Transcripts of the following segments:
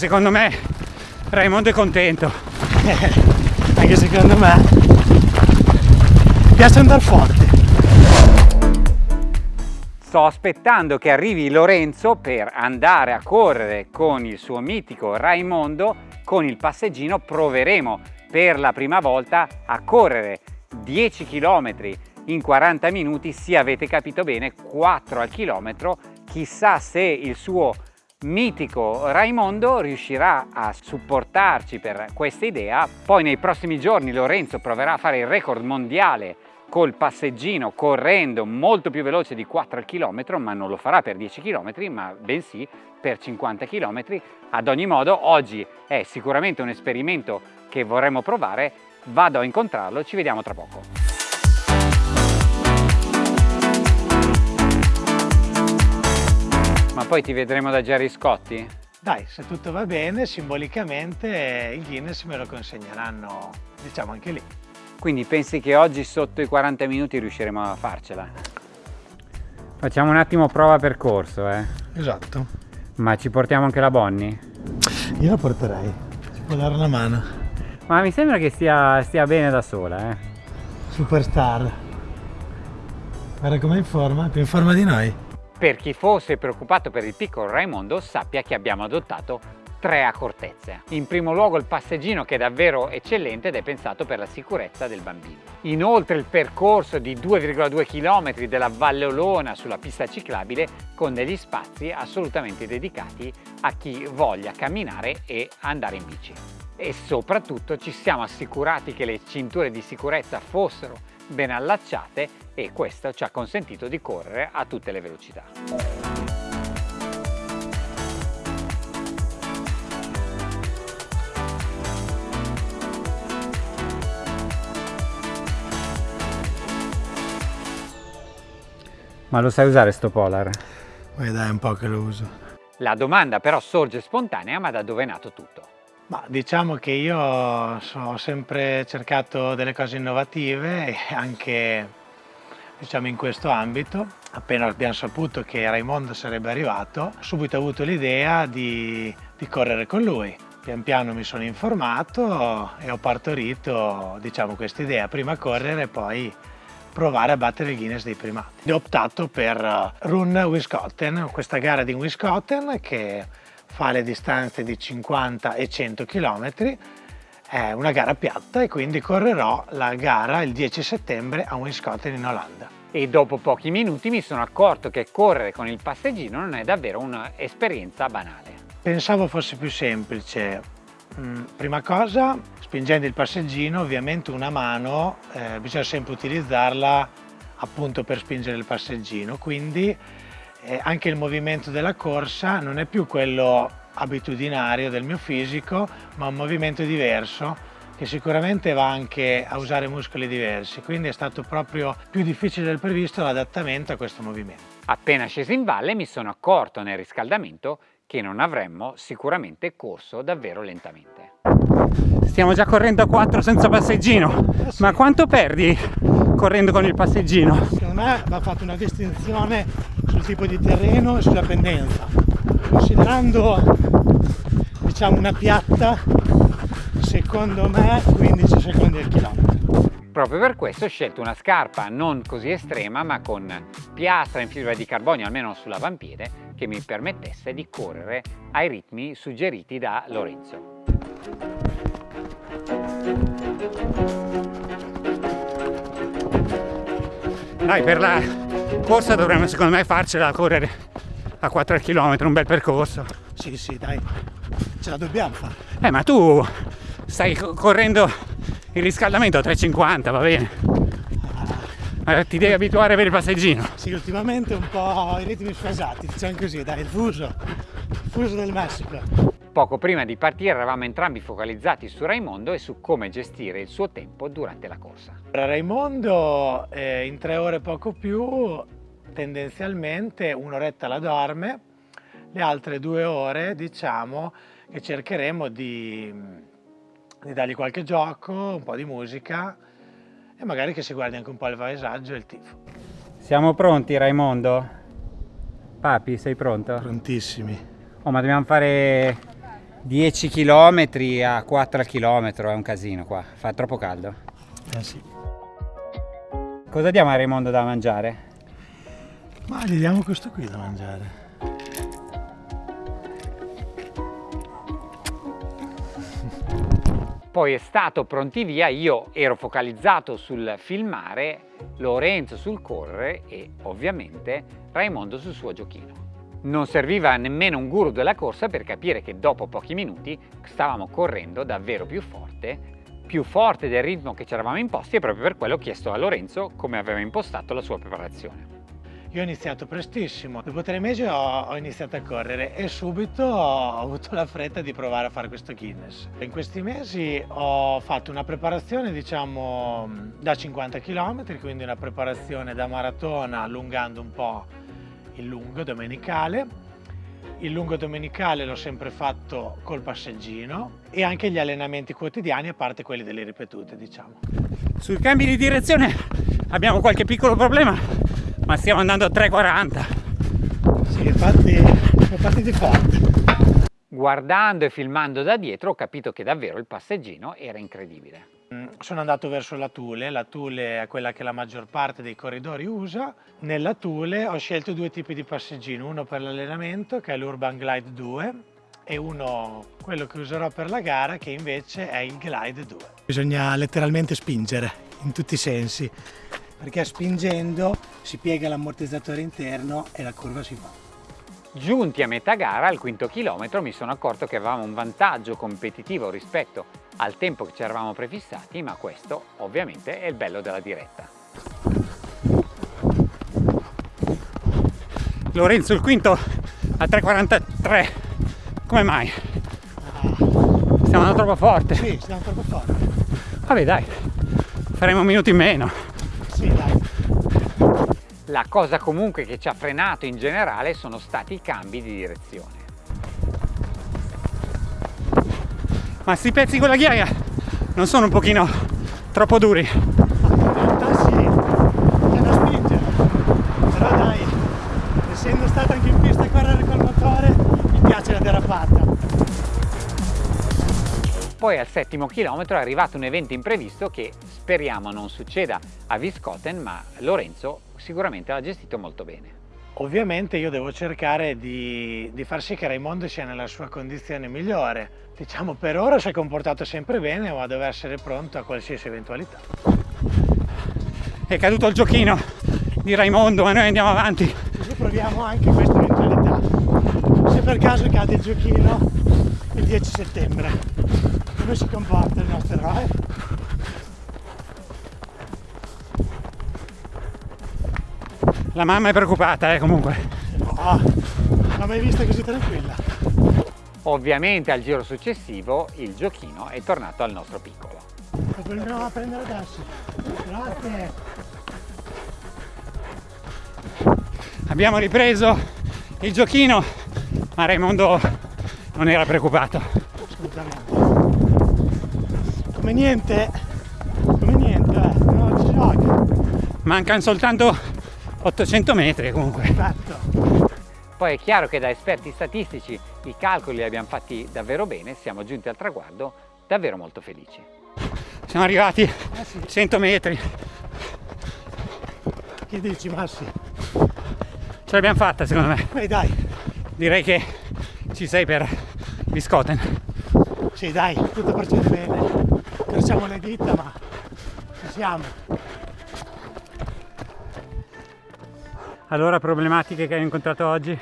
secondo me Raimondo è contento. Anche secondo me. Piace andare forte. Sto aspettando che arrivi Lorenzo per andare a correre con il suo mitico Raimondo con il passeggino proveremo per la prima volta a correre 10 km in 40 minuti, sì avete capito bene, 4 al chilometro, chissà se il suo mitico Raimondo riuscirà a supportarci per questa idea, poi nei prossimi giorni Lorenzo proverà a fare il record mondiale col passeggino correndo molto più veloce di 4 al chilometro, ma non lo farà per 10 km, ma bensì per 50 km. Ad ogni modo, oggi è sicuramente un esperimento che vorremmo provare, vado a incontrarlo, ci vediamo tra poco. Ma poi ti vedremo da Jerry Scotti? Dai, se tutto va bene, simbolicamente il Guinness me lo consegneranno, diciamo anche lì. Quindi pensi che oggi sotto i 40 minuti riusciremo a farcela? Facciamo un attimo prova percorso, eh? Esatto. Ma ci portiamo anche la Bonnie? Io la porterei, ci può dare una mano. Ma mi sembra che stia, stia bene da sola, eh? Superstar. Guarda com'è in forma, più in forma di noi. Per chi fosse preoccupato per il piccolo Raimondo sappia che abbiamo adottato tre accortezze. In primo luogo il passeggino che è davvero eccellente ed è pensato per la sicurezza del bambino. Inoltre il percorso di 2,2 km della Valle Olona sulla pista ciclabile con degli spazi assolutamente dedicati a chi voglia camminare e andare in bici. E soprattutto ci siamo assicurati che le cinture di sicurezza fossero ben allacciate e questo ci ha consentito di correre a tutte le velocità. Ma lo sai usare sto polar? Poi dai un po' che lo uso. La domanda però sorge spontanea, ma da dove è nato tutto? Ma diciamo che io ho sempre cercato delle cose innovative anche diciamo, in questo ambito. Appena abbiamo saputo che Raimondo sarebbe arrivato, ho subito avuto l'idea di, di correre con lui. Pian piano mi sono informato e ho partorito diciamo, questa idea, prima correre e poi provare a battere il Guinness dei primati. Ho optato per Run Wisconsin, questa gara di Wisconsin che fa le distanze di 50 e 100 km, è una gara piatta e quindi correrò la gara il 10 settembre a Wisconsin in Olanda. E dopo pochi minuti mi sono accorto che correre con il passeggino non è davvero un'esperienza banale. Pensavo fosse più semplice. Mm, prima cosa, spingendo il passeggino, ovviamente una mano eh, bisogna sempre utilizzarla appunto per spingere il passeggino, quindi eh, anche il movimento della corsa non è più quello abitudinario del mio fisico, ma un movimento diverso che sicuramente va anche a usare muscoli diversi, quindi è stato proprio più difficile del previsto l'adattamento a questo movimento. Appena sceso in valle mi sono accorto nel riscaldamento che non avremmo sicuramente corso davvero lentamente. Stiamo già correndo a 4 senza passeggino, eh ma quanto perdi correndo con il passeggino? Secondo me va fatta una distinzione sul tipo di terreno e sulla pendenza. Considerando diciamo una piatta, secondo me 15 secondi al chilometro. Proprio per questo ho scelto una scarpa non così estrema ma con piastra in fibra di carbonio almeno sull'avampiede che mi permettesse di correre ai ritmi suggeriti da Lorenzo. Dai, per la corsa dovremmo secondo me farcela a correre a 4 km, un bel percorso. Sì, sì, dai, ce la dobbiamo fare. Eh, ma tu stai correndo il riscaldamento a 3,50, va bene? Ti devi abituare a avere il passeggino. Sì, ultimamente un po' i ritmi sfasati, diciamo così, dai, il fuso, fuso del Messico. Poco prima di partire eravamo entrambi focalizzati su Raimondo e su come gestire il suo tempo durante la corsa. Raimondo eh, in tre ore poco più tendenzialmente un'oretta la dorme, le altre due ore diciamo che cercheremo di, di dargli qualche gioco, un po' di musica e magari che si guardi anche un po' il paesaggio e il tifo. Siamo pronti Raimondo? Papi, sei pronto? Prontissimi. Oh, ma dobbiamo fare 10 km a 4 km è un casino qua, fa troppo caldo. Eh sì. Cosa diamo a Raimondo da mangiare? Ma gli diamo questo qui da mangiare. Poi è stato pronti via, io ero focalizzato sul filmare, Lorenzo sul correre e ovviamente Raimondo sul suo giochino. Non serviva nemmeno un guru della corsa per capire che dopo pochi minuti stavamo correndo davvero più forte, più forte del ritmo che ci eravamo imposti e proprio per quello ho chiesto a Lorenzo come aveva impostato la sua preparazione. Io ho iniziato prestissimo, dopo tre mesi ho, ho, iniziato a correre e subito ho avuto la fretta di provare a fare questo Guinness. In questi mesi ho fatto una preparazione diciamo da 50 km, quindi una preparazione da maratona allungando un po' il lungo domenicale. Il lungo domenicale l'ho sempre fatto col passeggino e anche gli allenamenti quotidiani a parte quelli delle ripetute diciamo. Sui cambi di direzione abbiamo qualche piccolo problema ma stiamo andando a 3,40 sì infatti siamo partiti forte guardando e filmando da dietro ho capito che davvero il passeggino era incredibile sono andato verso la Thule, la Thule è quella che la maggior parte dei corridori usa. Nella Thule ho scelto due tipi di passeggino, uno per l'allenamento che è l'Urban Glide 2 e uno, quello che userò per la gara, che invece è il Glide 2. Bisogna letteralmente spingere in tutti i sensi perché spingendo si piega l'ammortizzatore interno e la curva si fa. Giunti a metà gara, al quinto chilometro, mi sono accorto che avevamo un vantaggio competitivo rispetto al tempo che ci eravamo prefissati, ma questo ovviamente è il bello della diretta. Lorenzo il quinto a 3.43, come mai? Stiamo andando troppo forte. Sì, stiamo troppo forte. Vabbè dai, faremo un minuto in meno. Sì, dai. La cosa comunque che ci ha frenato in generale sono stati i cambi di direzione. Ma sti pezzi con la ghiaia non sono un pochino troppo duri? Poi al settimo chilometro è arrivato un evento imprevisto che speriamo non succeda a Viscoten, ma Lorenzo sicuramente l'ha gestito molto bene. Ovviamente io devo cercare di, di, far sì che Raimondo sia nella sua condizione migliore. Diciamo per ora si è comportato sempre bene, ma deve essere pronto a qualsiasi eventualità. È caduto il giochino di Raimondo, ma noi andiamo avanti. Così proviamo anche questa eventualità. Se per caso cade il giochino il 10 settembre si comporta il nostro eroe? La mamma è preoccupata, eh, comunque. No, non l'ho mai vista così tranquilla. Ovviamente al giro successivo il giochino è tornato al nostro piccolo. Lo prenderò a prendere adesso. Grazie. Abbiamo ripreso il giochino, ma Raimondo non era preoccupato. Come niente come niente eh, non ci gioca mancano soltanto 800 metri comunque. Esatto. Poi è chiaro che da esperti statistici i calcoli li abbiamo fatti davvero bene siamo giunti al traguardo davvero molto felici. Siamo arrivati eh sì. 100 metri. Che dici Massi? ce l'abbiamo fatta secondo me. Beh, dai. Direi che ci sei per Biscotten sì dai tutto procede bene Crociamo le dita ma ci siamo. Allora problematiche che hai incontrato oggi?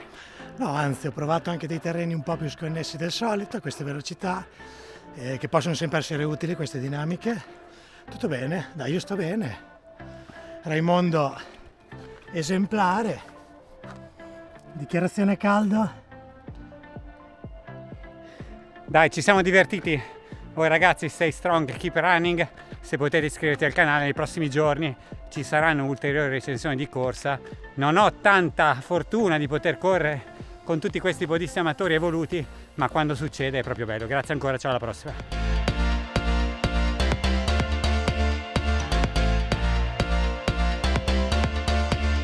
No, anzi ho provato anche dei terreni un po' più sconnessi del solito, a queste velocità, eh, che possono sempre essere utili queste dinamiche. Tutto bene, dai io sto bene. Raimondo esemplare. Dichiarazione caldo. Dai, ci siamo divertiti voi ragazzi stay strong, keep running, se potete iscriverti al canale nei prossimi giorni ci saranno ulteriori recensioni di corsa. Non ho tanta fortuna di poter correre con tutti questi podisti amatori evoluti, ma quando succede è proprio bello. Grazie ancora, ciao alla prossima.